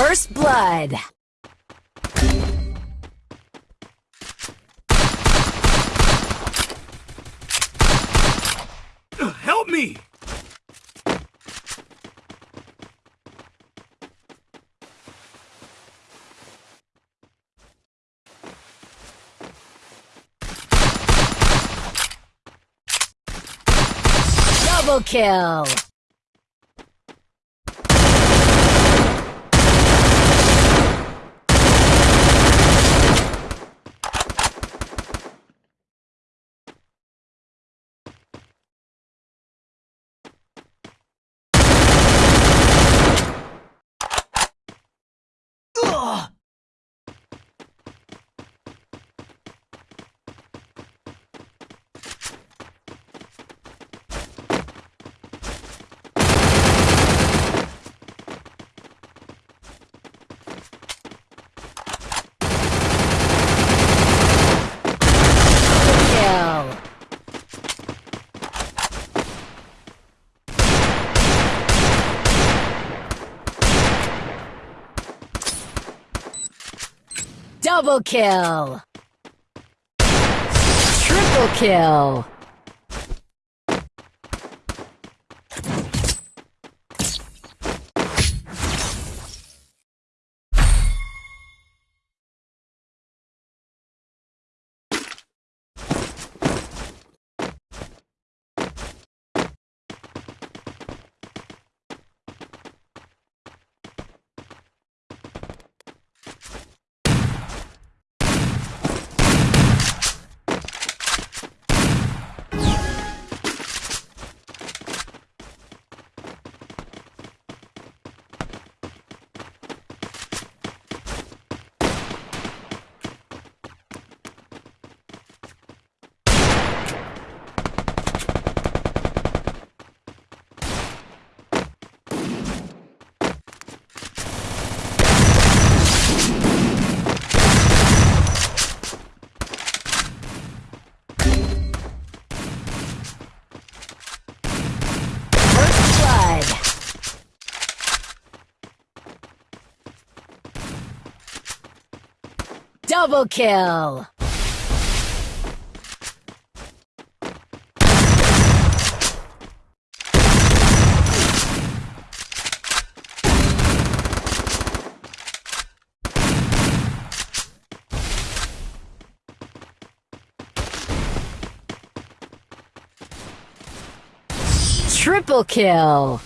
First blood. Help me! Double kill. Ugh! Kill. Double kill. Triple kill. First blood. Double kill. Triple kill.